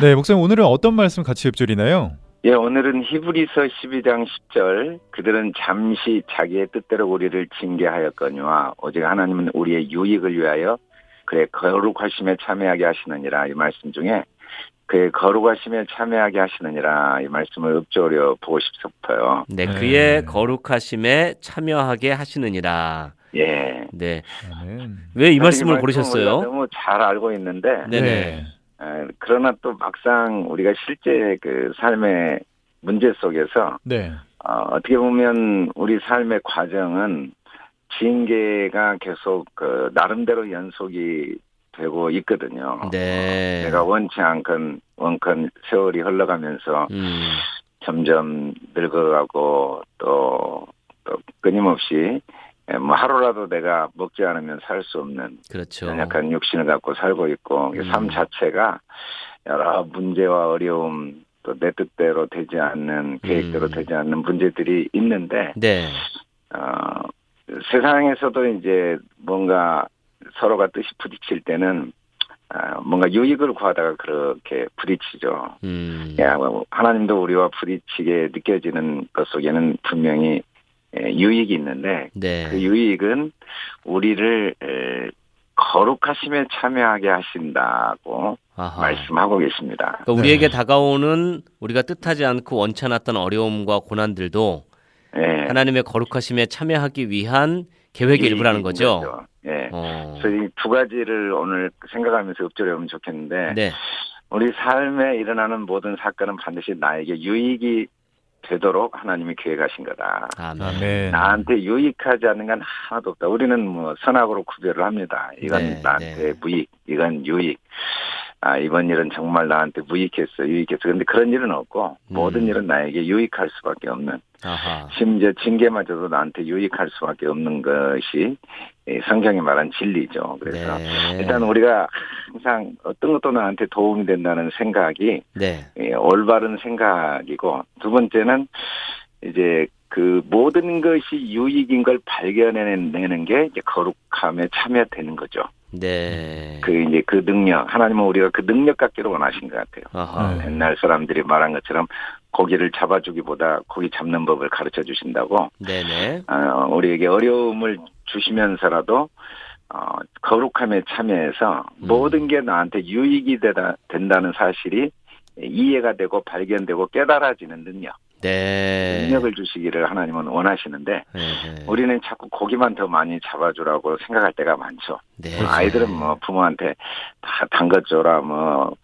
네, 목사님 오늘은 어떤 말씀 같이 읊조리나요? 예, 오늘은 히브리서 12장 10절 그들은 잠시 자기의 뜻대로 우리를 징계하였거니와 오직 하나님은 우리의 유익을 위하여 그의 거룩하심에 참여하게 하시느니라 이 말씀 중에 그의 거룩하심에 참여하게 하시느니라 이 말씀을 읊조려 보고 싶어요. 네, 네. 그의 거룩하심에 참여하게 하시느니라. 예. 네. 왜 이 말씀을 고르셨어요? 너무 잘 알고 있는데 네네. 에, 그러나 또 막상 우리가 실제 그 삶의 문제 속에서 네. 어, 어떻게 보면 우리 삶의 과정은 징계가 계속 그 나름대로 연속이 되고 있거든요. 네. 내가 원치 않건 원컨 세월이 흘러가면서 음, 점점 늙어가고 또, 또 끊임없이 예, 뭐 하루라도 내가 먹지 않으면 살 수 없는 그렇죠. 연약한 육신을 갖고 살고 있고 음. 삶 자체가 여러 문제와 어려움 또 내 뜻대로 되지 않는 계획대로 음. 되지 않는 문제들이 있는데 네. 어, 세상에서도 이제 뭔가 서로가 뜻이 부딪힐 때는 아, 뭔가 유익을 구하다가 그렇게 부딪히죠. 음. 야, 뭐 하나님도 우리와 부딪히게 느껴지는 것 속에는 분명히 에, 유익이 있는데 네. 그 유익은 우리를 에, 거룩하심에 참여하게 하신다고 아하. 말씀하고 계십니다. 그러니까 우리에게 네. 다가오는 우리가 뜻하지 않고 원치 않았던 어려움과 고난들도 예. 하나님의 거룩하심에 참여하기 위한 계획의 일부라는 거죠. 거죠. 예. 어. 그래서 이 두 가지를 오늘 생각하면서 읊조려 보면 좋겠는데 네. 우리 삶에 일어나는 모든 사건은 반드시 나에게 유익이 되도록 하나님이 계획하신 거다. 아멘. 아멘. 나한테 유익하지 않는 건 하나도 없다. 우리는 뭐 선악으로 구별을 합니다. 이건 네, 나한테 네. 무익, 이건 유익. 아, 이번 일은 정말 나한테 무익했어, 유익했어. 근데 그런 일은 없고, 음. 모든 일은 나에게 유익할 수밖에 없는, 아하. 심지어 징계마저도 나한테 유익할 수밖에 없는 것이 이 성경이 말한 진리죠. 그래서 네. 일단 우리가 항상 어떤 것도 나한테 도움이 된다는 생각이 네. 예, 올바른 생각이고 두 번째는 이제 그 모든 것이 유익인 걸 발견해내는 게 거룩함에 참여되는 거죠. 네. 그 이제 그 능력 하나님은 우리가 그 능력 갖기를 원하신 것 같아요. 아하. 네. 옛날 사람들이 말한 것처럼 고기를 잡아주기보다 고기 잡는 법을 가르쳐 주신다고 네네. 어, 우리에게 어려움을 주시면서라도 어, 거룩함에 참여해서 음. 모든 게 나한테 유익이 되다, 된다는 사실이 이해가 되고 발견되고 깨달아지는 능력, 네. 능력을 주시기를 하나님은 원하시는데 네, 네. 우리는 자꾸 고기만 더 많이 잡아주라고 생각할 때가 많죠. 네. 아이들은 뭐 부모한테 다 담궈줘라 뭐,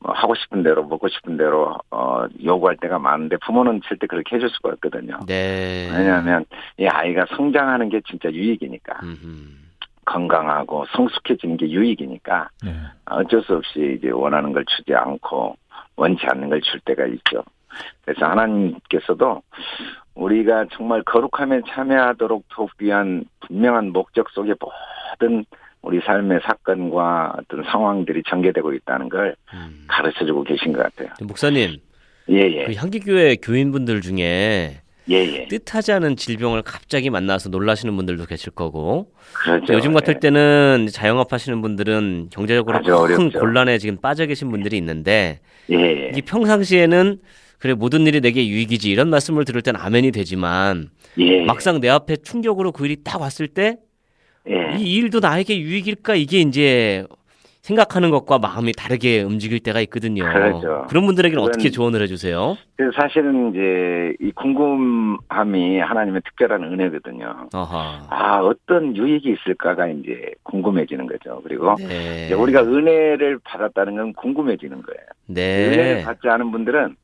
뭐 하고 싶은 대로 먹고 싶은 대로 어, 요구할 때가 많은데 부모는 절대 그렇게 해줄 수가 없거든요. 네. 왜냐하면 이 아이가 성장하는 게 진짜 유익이니까 음흠. 건강하고 성숙해지는 게 유익이니까 네. 어쩔 수 없이 이제 원하는 걸 주지 않고 원치 않는 걸 줄 때가 있죠. 그래서 하나님께서도 우리가 정말 거룩함에 참여하도록 돕기 위한 분명한 목적 속에 모든 우리 삶의 사건과 어떤 상황들이 전개되고 있다는 걸 음. 가르쳐주고 계신 것 같아요. 목사님, 예예 그 향기교회 교인분들 중에 예예 뜻하지 않은 질병을 갑자기 만나서 놀라시는 분들도 계실 거고 그렇죠. 요즘 같을 예. 때는 자영업 하시는 분들은 경제적으로 큰 어렵죠. 곤란에 지금 빠져 계신 분들이 있는데 예예 이게 평상시에는 그래 모든 일이 내게 유익이지 이런 말씀을 들을 땐 아멘이 되지만 예. 막상 내 앞에 충격으로 그 일이 딱 왔을 때이 예. 일도 나에게 유익일까 이게 이제 생각하는 것과 마음이 다르게 움직일 때가 있거든요. 그렇죠. 런 분들에게는 그건- 어떻게 조언을 해주세요? 그래서 사실은 이제 이 궁금함이 하나님의 특별한 은혜거든요. 아하. 아 어떤 유익이 있을까가 이제 궁금해지는 거죠. 그리고 네. 우리가 은혜를 받았다는 건 궁금해지는 거예요. 은혜를 네. 받지 않은 분들은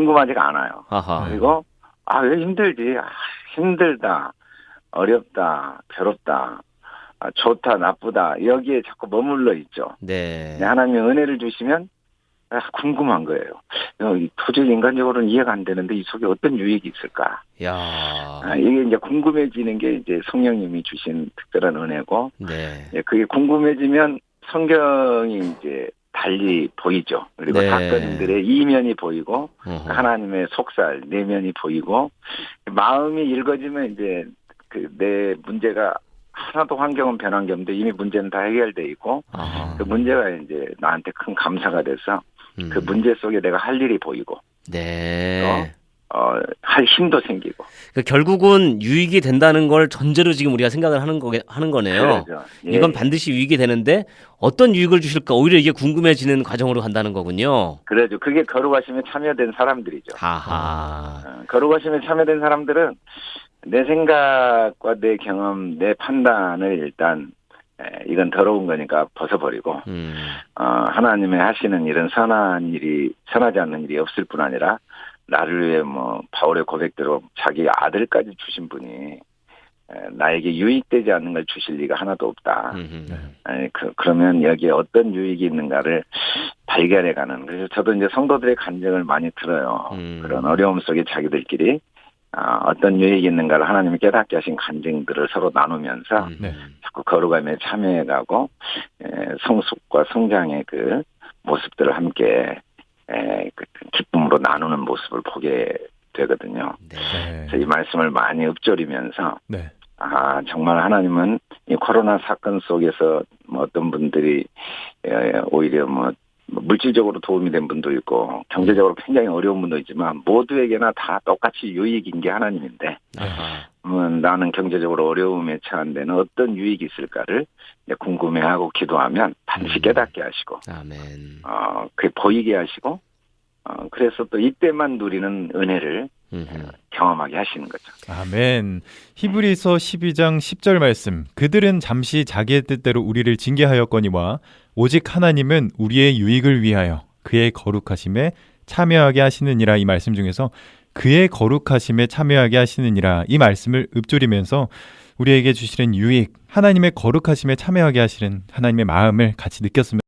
궁금하지가 않아요. 아하. 그리고 아 왜 힘들지? 아, 힘들다, 어렵다, 괴롭다, 아, 좋다, 나쁘다 여기에 자꾸 머물러 있죠. 네. 근데 하나님이 은혜를 주시면 아, 궁금한 거예요. 어, 이 도저히 인간적으로는 이해가 안 되는데 이 속에 어떤 유익이 있을까? 야. 아, 이게 이제 궁금해지는 게 이제 성령님이 주신 특별한 은혜고, 네. 예, 그게 궁금해지면 성경이 이제 달리 보이죠. 그리고 네. 사건들의 이면이 보이고, 어허. 하나님의 속살, 내면이 보이고, 마음이 읽어지면 이제 그 내 문제가 하나도 환경은 변한 게 없는데 이미 문제는 다 해결돼 있고, 아하. 그 문제가 이제 나한테 큰 감사가 돼서 음. 그 문제 속에 내가 할 일이 보이고 네. 어, 할 힘도 생기고 그 결국은 유익이 된다는 걸 전제로 지금 우리가 생각을 하는 거 하는 거네요. 그러죠. 예, 이건 예. 반드시 유익이 되는데 어떤 유익을 주실까 오히려 이게 궁금해지는 과정으로 간다는 거군요. 그래죠. 그게 거룩하심에 참여된 사람들이죠. 하하. 어, 거룩하심에 참여된 사람들은 내 생각과 내 경험, 내 판단을 일단 에, 이건 더러운 거니까 벗어버리고 음. 어, 하나님의 하시는 일은 선한 일이 선하지 않는 일이 없을 뿐 아니라 나를 위해 뭐 바울의 고백대로 자기 아들까지 주신 분이 에, 나에게 유익되지 않는 걸 주실 리가 하나도 없다. 음흠. 네. 아니, 그, 그러면 여기에 어떤 유익이 있는가를 발견해가는. 그래서 저도 이제 성도들의 간증을 많이 들어요. 음. 그런 어려움 속에 자기들끼리 아, 어떤 유익이 있는가를 하나님이 깨닫게 하신 간증들을 서로 나누면서 음. 네. 자꾸 거룩함에 참여해가고 에, 성숙과 성장의 그 모습들을 함께 기쁨으로 나누는 모습을 보게 되거든요. 네. 네. 그래서 이 말씀을 많이 읊조리면서 네. 아, 정말 하나님은 이 코로나 사건 속에서 뭐 어떤 분들이 에, 오히려 뭐 물질적으로 도움이 된 분도 있고 경제적으로 굉장히 어려운 분도 있지만 모두에게나 다 똑같이 유익인 게 하나님인데. 음, 나는 경제적으로 어려움에 처한 데는 어떤 유익이 있을까를 궁금해하고 기도하면 반드시 음. 깨닫게 하시고 아멘. 어, 그게 보이게 하시고 어, 그래서 또 이때만 누리는 은혜를 음흠. 경험하게 하시는 거죠. 아멘. 히브리서 12장 10절 말씀. 그들은 잠시 자기의 뜻대로 우리를 징계하였거니와 오직 하나님은 우리의 유익을 위하여 그의 거룩하심에 참여하게 하시느니라 이 말씀 중에서 그의 거룩하심에 참여하게 하시느니라 이 말씀을 읊조리면서 우리에게 주시는 유익, 하나님의 거룩하심에 참여하게 하시는 하나님의 마음을 같이 느꼈으면